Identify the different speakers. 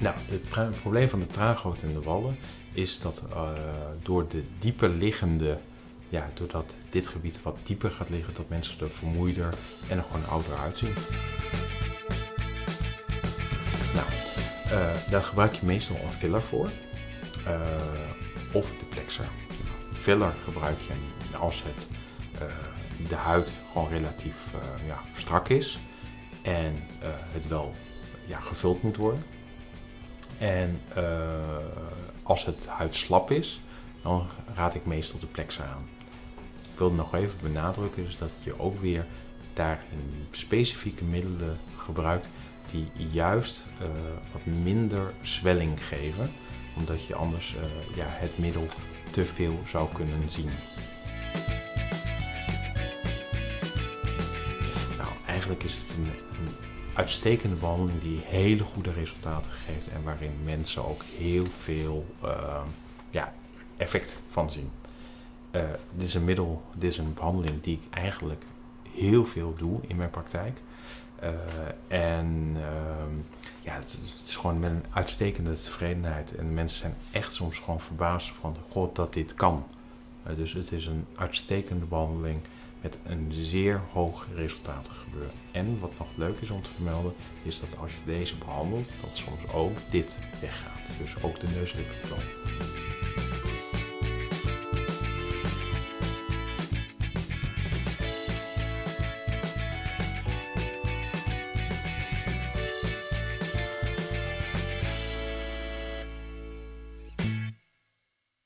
Speaker 1: Nou, het probleem van de traangoot in de wallen is dat uh, door de dieper liggende, ja, doordat dit gebied wat dieper gaat liggen, dat mensen er vermoeider en er gewoon ouder uitzien. Nou, uh, daar gebruik je meestal een filler voor, uh, of de plexer. Filler gebruik je als het, de huid gewoon relatief ja, strak is en het wel ja, gevuld moet worden. En als het huid slap is, dan raad ik meestal de plexer aan. Ik wil nog even benadrukken dus dat je ook weer daarin specifieke middelen gebruikt die juist wat minder zwelling geven, omdat je anders uh, ja, het middel te veel zou kunnen zien. Nou, eigenlijk is het een, uitstekende behandeling die hele goede resultaten geeft en waarin mensen ook heel veel uh, ja, effect van zien. Uh, dit is een middel, dit is een behandeling die ik eigenlijk heel veel doe in mijn praktijk. Uh, en ehm, het, is gewoon met een uitstekende tevredenheid. En mensen zijn echt soms gewoon verbaasd van, god, dat dit kan. dus het is een uitstekende behandeling met een zeer hoog resultaten gebeuren. En wat nog leuk is om te vermelden, is dat als je deze behandelt, dat soms ook dit weggaat. Dus ook de neuslippentoon.